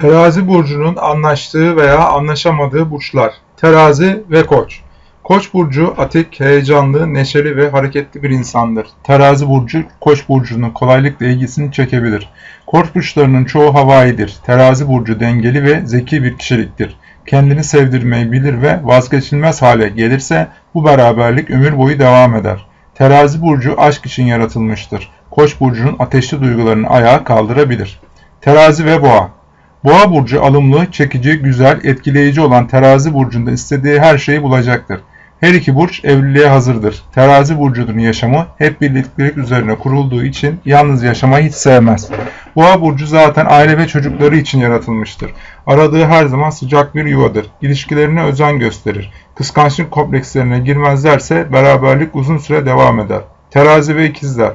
Terazi burcunun anlaştığı veya anlaşamadığı burçlar. Terazi ve Koç. Koç burcu atik, heyecanlı, neşeli ve hareketli bir insandır. Terazi burcu Koç burcunun kolaylıkla ilgisini çekebilir. Koç burçlarının çoğu havaidir. Terazi burcu dengeli ve zeki bir kişiliktir. Kendini sevdirmeyi bilir ve vazgeçilmez hale gelirse bu beraberlik ömür boyu devam eder. Terazi burcu aşk için yaratılmıştır. Koç burcunun ateşli duygularını ayağa kaldırabilir. Terazi ve Boğa Boğa burcu alımlı, çekici, güzel, etkileyici olan terazi burcunda istediği her şeyi bulacaktır. Her iki burç evliliğe hazırdır. Terazi burcunun yaşamı hep birliktelik üzerine kurulduğu için yalnız yaşamayı hiç sevmez. Boğa burcu zaten aile ve çocukları için yaratılmıştır. Aradığı her zaman sıcak bir yuvadır. İlişkilerine özen gösterir. Kıskançlık komplekslerine girmezlerse beraberlik uzun süre devam eder. Terazi ve ikizler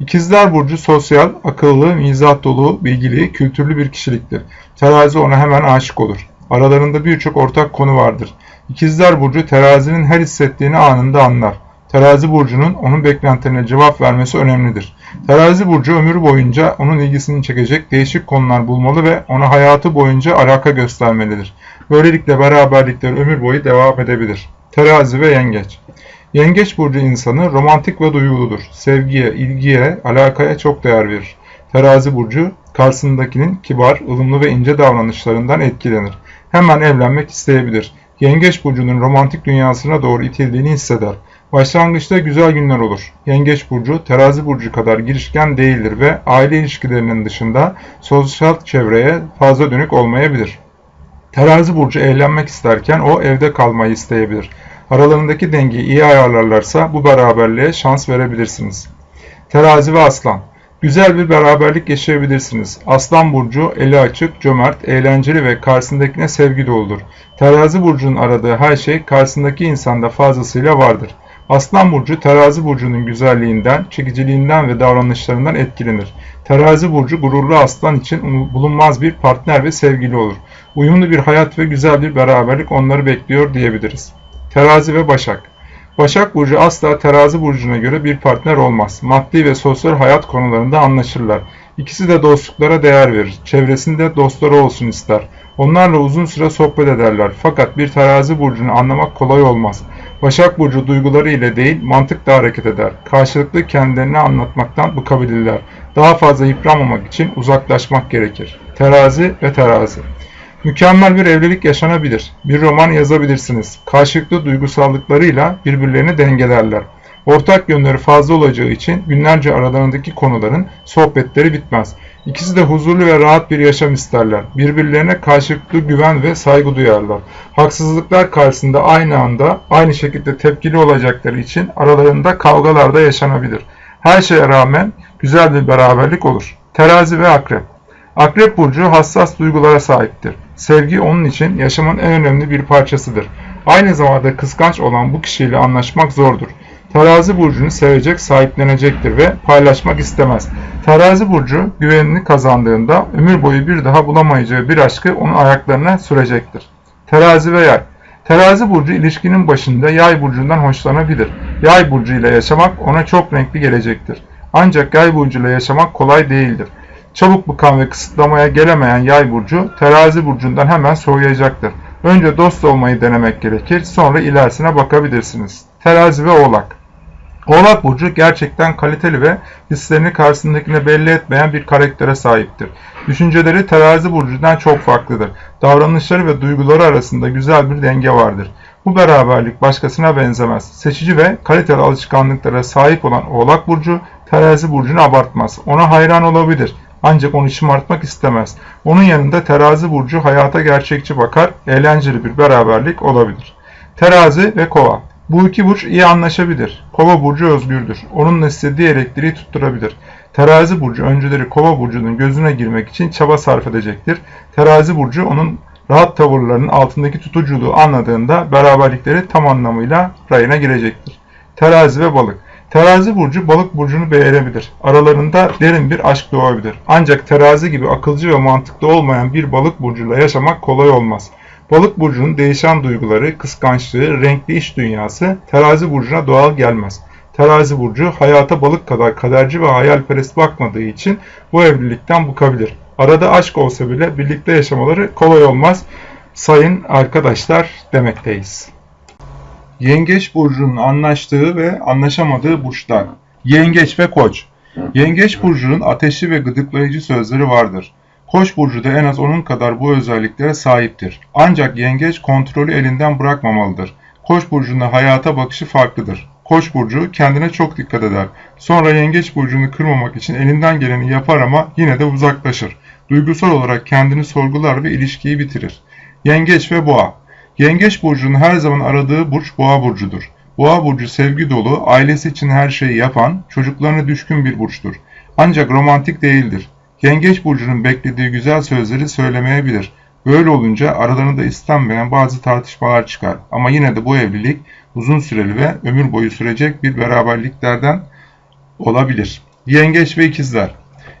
İkizler Burcu sosyal, akıllı, mizah dolu, bilgili, kültürlü bir kişiliktir. Terazi ona hemen aşık olur. Aralarında birçok ortak konu vardır. İkizler Burcu terazinin her hissettiğini anında anlar. Terazi Burcu'nun onun beklentilerine cevap vermesi önemlidir. Terazi Burcu ömrü boyunca onun ilgisini çekecek değişik konular bulmalı ve ona hayatı boyunca alaka göstermelidir. Böylelikle beraberlikler ömür boyu devam edebilir. Terazi ve Yengeç Yengeç burcu insanı romantik ve duyguludur. Sevgiye, ilgiye, alakaya çok değer verir. Terazi burcu karşısındakinin kibar, ılımlı ve ince davranışlarından etkilenir. Hemen evlenmek isteyebilir. Yengeç burcunun romantik dünyasına doğru itildiğini hisseder. Başlangıçta güzel günler olur. Yengeç burcu terazi burcu kadar girişken değildir ve aile ilişkilerinin dışında sosyal çevreye fazla dönük olmayabilir. Terazi burcu eğlenmek isterken o evde kalmayı isteyebilir. Aralarındaki dengeyi iyi ayarlarlarsa bu beraberliğe şans verebilirsiniz. Terazi ve Aslan Güzel bir beraberlik yaşayabilirsiniz. Aslan burcu eli açık, cömert, eğlenceli ve karşısındakine sevgi doludur. Terazi burcunun aradığı her şey karşısındaki insanda fazlasıyla vardır. Aslan burcu terazi burcunun güzelliğinden, çekiciliğinden ve davranışlarından etkilenir. Terazi burcu gururlu aslan için bulunmaz bir partner ve sevgili olur. Uyumlu bir hayat ve güzel bir beraberlik onları bekliyor diyebiliriz. Terazi ve Başak Başak Burcu asla terazi burcuna göre bir partner olmaz. Maddi ve sosyal hayat konularında anlaşırlar. İkisi de dostluklara değer verir. Çevresinde dostları olsun ister. Onlarla uzun süre sohbet ederler. Fakat bir terazi burcunu anlamak kolay olmaz. Başak Burcu duyguları ile değil mantıkla hareket eder. Karşılıklı kendilerini anlatmaktan bıkabilirler. Daha fazla yıpranmamak için uzaklaşmak gerekir. Terazi ve terazi. Mükemmel bir evlilik yaşanabilir. Bir roman yazabilirsiniz. Karşılıklı duygusallıklarıyla birbirlerini dengelerler. Ortak yönleri fazla olacağı için günlerce aralarındaki konuların sohbetleri bitmez. İkisi de huzurlu ve rahat bir yaşam isterler. Birbirlerine karşılıklı güven ve saygı duyarlar. Haksızlıklar karşısında aynı anda aynı şekilde tepkili olacakları için aralarında kavgalar da yaşanabilir. Her şeye rağmen güzel bir beraberlik olur. Terazi ve Akrep Akrep Burcu hassas duygulara sahiptir. Sevgi onun için yaşamın en önemli bir parçasıdır. Aynı zamanda kıskanç olan bu kişiyle anlaşmak zordur. Terazi burcunu sevecek, sahiplenecektir ve paylaşmak istemez. Terazi burcu güvenini kazandığında ömür boyu bir daha bulamayacağı bir aşkı onun ayaklarına sürecektir. Terazi ve yay Terazi burcu ilişkinin başında yay burcundan hoşlanabilir. Yay burcu ile yaşamak ona çok renkli gelecektir. Ancak yay burcu ile yaşamak kolay değildir. Çabuk bıkan ve kısıtlamaya gelemeyen yay burcu terazi burcundan hemen soğuyacaktır. Önce dost olmayı denemek gerekir sonra ilerisine bakabilirsiniz. Terazi ve oğlak Oğlak Burcu gerçekten kaliteli ve hislerini karşısındakine belli etmeyen bir karaktere sahiptir. Düşünceleri terazi burcundan çok farklıdır. Davranışları ve duyguları arasında güzel bir denge vardır. Bu beraberlik başkasına benzemez. Seçici ve kaliteli alışkanlıklara sahip olan Oğlak Burcu terazi burcunu abartmaz. Ona hayran olabilir. Ancak onu şımartmak istemez. Onun yanında terazi burcu hayata gerçekçi bakar, eğlenceli bir beraberlik olabilir. Terazi ve kova. Bu iki burç iyi anlaşabilir. Kova burcu özgürdür. Onunla istediği elektriği tutturabilir. Terazi burcu önceleri kova burcunun gözüne girmek için çaba sarf edecektir. Terazi burcu onun rahat tavırlarının altındaki tutuculuğu anladığında beraberlikleri tam anlamıyla rayına girecektir. Terazi ve balık. Terazi burcu balık burcunu beğenebilir. Aralarında derin bir aşk doğabilir. Ancak terazi gibi akılcı ve mantıklı olmayan bir balık burcuyla yaşamak kolay olmaz. Balık burcunun değişen duyguları, kıskançlığı, renkli iş dünyası terazi burcuna doğal gelmez. Terazi burcu hayata balık kadar kaderci ve hayalperest bakmadığı için bu evlilikten bukabilir. Arada aşk olsa bile birlikte yaşamaları kolay olmaz. Sayın arkadaşlar demekteyiz. Yengeç burcunun anlaştığı ve anlaşamadığı burçlar. Yengeç ve Koç. Yengeç burcunun ateşli ve gıdıklayıcı sözleri vardır. Koç burcu da en az onun kadar bu özelliklere sahiptir. Ancak yengeç kontrolü elinden bırakmamalıdır. Koç burcunda hayata bakışı farklıdır. Koç burcu kendine çok dikkat eder. Sonra yengeç burcunu kırmamak için elinden geleni yapar ama yine de uzaklaşır. Duygusal olarak kendini sorgular ve ilişkiyi bitirir. Yengeç ve Boğa Yengeç burcunun her zaman aradığı burç Boğa burcudur. Boğa burcu sevgi dolu, ailesi için her şeyi yapan, çocuklarına düşkün bir burçtur. Ancak romantik değildir. Yengeç burcunun beklediği güzel sözleri söylemeyebilir. Böyle olunca aralarında istenmeyen bazı tartışmalar çıkar. Ama yine de bu evlilik uzun süreli ve ömür boyu sürecek bir beraberliklerden olabilir. Yengeç ve ikizler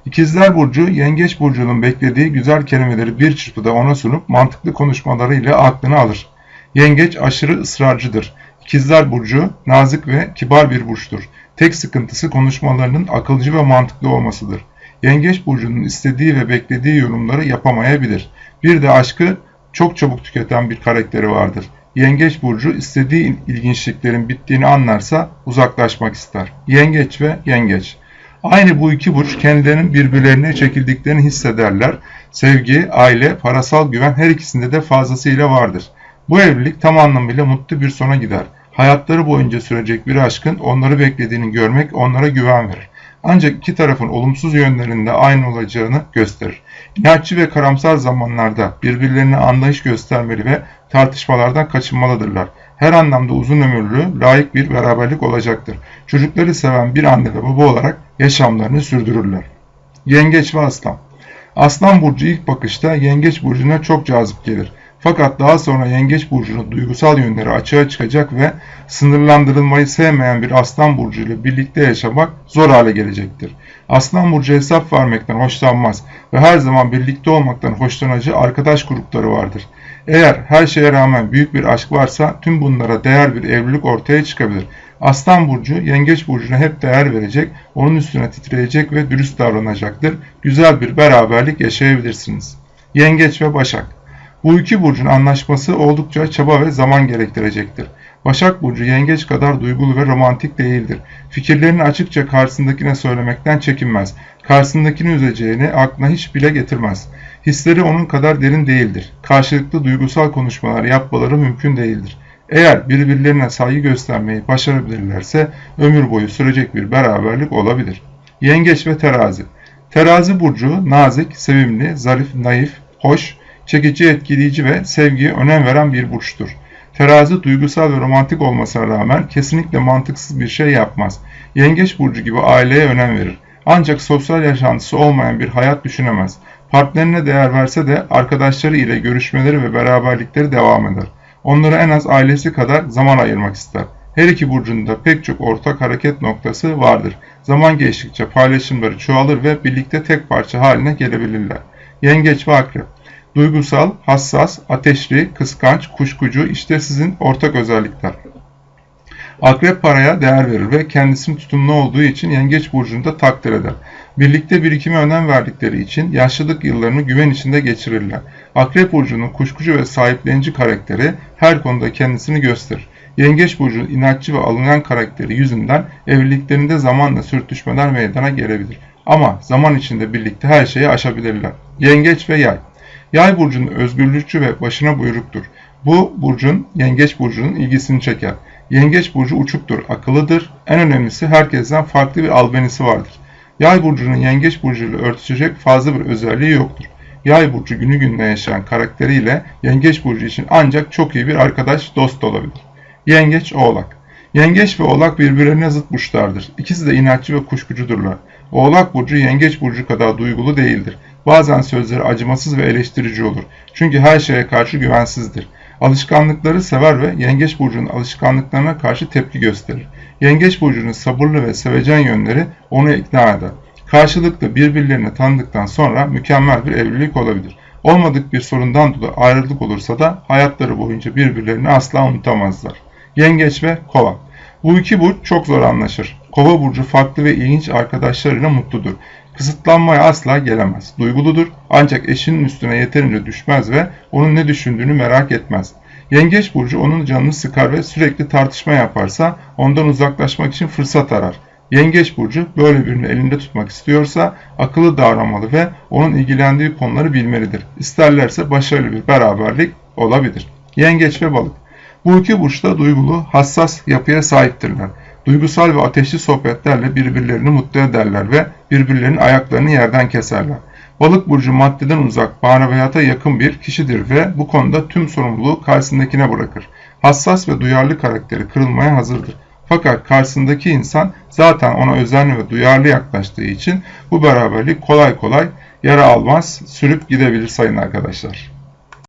İkizler Burcu, Yengeç Burcu'nun beklediği güzel kelimeleri bir çırpıda ona sunup mantıklı konuşmalarıyla aklını alır. Yengeç aşırı ısrarcıdır. İkizler Burcu, nazik ve kibar bir burçtur. Tek sıkıntısı konuşmalarının akılcı ve mantıklı olmasıdır. Yengeç Burcu'nun istediği ve beklediği yorumları yapamayabilir. Bir de aşkı çok çabuk tüketen bir karakteri vardır. Yengeç Burcu istediği ilginçliklerin bittiğini anlarsa uzaklaşmak ister. Yengeç ve Yengeç Aynı bu iki burç kendilerinin birbirlerine çekildiklerini hissederler. Sevgi, aile, parasal güven her ikisinde de fazlasıyla vardır. Bu evlilik tam anlamıyla mutlu bir sona gider. Hayatları boyunca sürecek bir aşkın onları beklediğini görmek onlara güven verir. Ancak iki tarafın olumsuz yönlerinde aynı olacağını gösterir. İnatçı ve karamsar zamanlarda birbirlerine anlayış göstermeli ve tartışmalardan kaçınmalıdırlar. Her anlamda uzun ömürlü, layık bir beraberlik olacaktır. Çocukları seven bir anne ve baba olarak yaşamlarını sürdürürler. Yengeç ve Aslan Aslan burcu ilk bakışta Yengeç burcuna çok cazip gelir. Fakat daha sonra Yengeç burcunun duygusal yönleri açığa çıkacak ve sınırlandırılmayı sevmeyen bir Aslan burcu ile birlikte yaşamak zor hale gelecektir. Aslan burcu hesap vermekten hoşlanmaz ve her zaman birlikte olmaktan hoşlanacağı arkadaş grupları vardır. Eğer her şeye rağmen büyük bir aşk varsa tüm bunlara değer bir evlilik ortaya çıkabilir. Aslan burcu yengeç burcuna hep değer verecek, onun üstüne titreyecek ve dürüst davranacaktır. Güzel bir beraberlik yaşayabilirsiniz. Yengeç ve Başak Bu iki burcun anlaşması oldukça çaba ve zaman gerektirecektir. Başak Burcu yengeç kadar duygulu ve romantik değildir. Fikirlerini açıkça karşısındakine söylemekten çekinmez. Karşısındakini üzeceğini aklına hiç bile getirmez. Hisleri onun kadar derin değildir. Karşılıklı duygusal konuşmalar yapmaları mümkün değildir. Eğer birbirlerine saygı göstermeyi başarabilirlerse ömür boyu sürecek bir beraberlik olabilir. Yengeç ve Terazi Terazi burcu nazik, sevimli, zarif, naif, hoş, çekici, etkileyici ve sevgiye önem veren bir burçtur. Terazi duygusal ve romantik olmasına rağmen kesinlikle mantıksız bir şey yapmaz. Yengeç burcu gibi aileye önem verir. Ancak sosyal yaşantısı olmayan bir hayat düşünemez. Partnerine değer verse de arkadaşları ile görüşmeleri ve beraberlikleri devam eder. Onlara en az ailesi kadar zaman ayırmak ister. Her iki burcunda pek çok ortak hareket noktası vardır. Zaman geçtikçe paylaşımları çoğalır ve birlikte tek parça haline gelebilirler. Yengeç ve Akrep Duygusal, hassas, ateşli, kıskanç, kuşkucu işte sizin ortak özellikler. Akrep paraya değer verir ve kendisinin tutumlu olduğu için yengeç burcunda takdir eder. Birlikte birikime önem verdikleri için yaşlılık yıllarını güven içinde geçirirler. Akrep burcunun kuşkucu ve sahiplenici karakteri her konuda kendisini gösterir. Yengeç burcunun inatçı ve alıngan karakteri yüzünden evliliklerinde zamanla sürtüşmeler meydana gelebilir. Ama zaman içinde birlikte her şeyi aşabilirler. Yengeç ve yay Yay burcunun özgürlükçü ve başına buyruktur. Bu burcun yengeç burcunun ilgisini çeker. Yengeç burcu uçuktur, akıllıdır. En önemlisi herkesten farklı bir albenisi vardır. Yay burcunun yengeç burcuyla örtüşecek fazla bir özelliği yoktur. Yay burcu günü gününe yaşayan karakteriyle yengeç burcu için ancak çok iyi bir arkadaş, dost olabilir. Yengeç Oğlak Yengeç ve Oğlak birbirlerine zıt burçlardır. İkisi de inatçı ve kuşkucudurlar. Oğlak burcu yengeç burcu kadar duygulu değildir. Bazen sözleri acımasız ve eleştirici olur. Çünkü her şeye karşı güvensizdir. Alışkanlıkları sever ve Yengeç Burcu'nun alışkanlıklarına karşı tepki gösterir. Yengeç Burcu'nun sabırlı ve sevecen yönleri onu ikna eder. Karşılıklı birbirlerini tanıdıktan sonra mükemmel bir evlilik olabilir. Olmadık bir sorundan dolayı ayrılık olursa da hayatları boyunca birbirlerini asla unutamazlar. Yengeç ve Kova Bu iki burç çok zor anlaşır. Kova burcu farklı ve ilginç arkadaşlarıyla mutludur. Kısıtlanmaya asla gelemez. Duyguludur ancak eşinin üstüne yeterince düşmez ve onun ne düşündüğünü merak etmez. Yengeç burcu onun canını sıkar ve sürekli tartışma yaparsa ondan uzaklaşmak için fırsat arar. Yengeç burcu böyle birini elinde tutmak istiyorsa akıllı davranmalı ve onun ilgilendiği konuları bilmelidir. İsterlerse başarılı bir beraberlik olabilir. Yengeç ve balık. Bu iki burçta duygulu, hassas yapıya sahiptirler. Duygusal ve ateşli sohbetlerle birbirlerini mutlu ederler ve birbirlerinin ayaklarını yerden keserler. Balık burcu maddeden uzak, maneviyata yakın bir kişidir ve bu konuda tüm sorumluluğu karşısındakine bırakır. Hassas ve duyarlı karakteri kırılmaya hazırdır. Fakat karşısındaki insan zaten ona özenli ve duyarlı yaklaştığı için bu beraberlik kolay kolay yara almaz, sürüp gidebilir sayın arkadaşlar.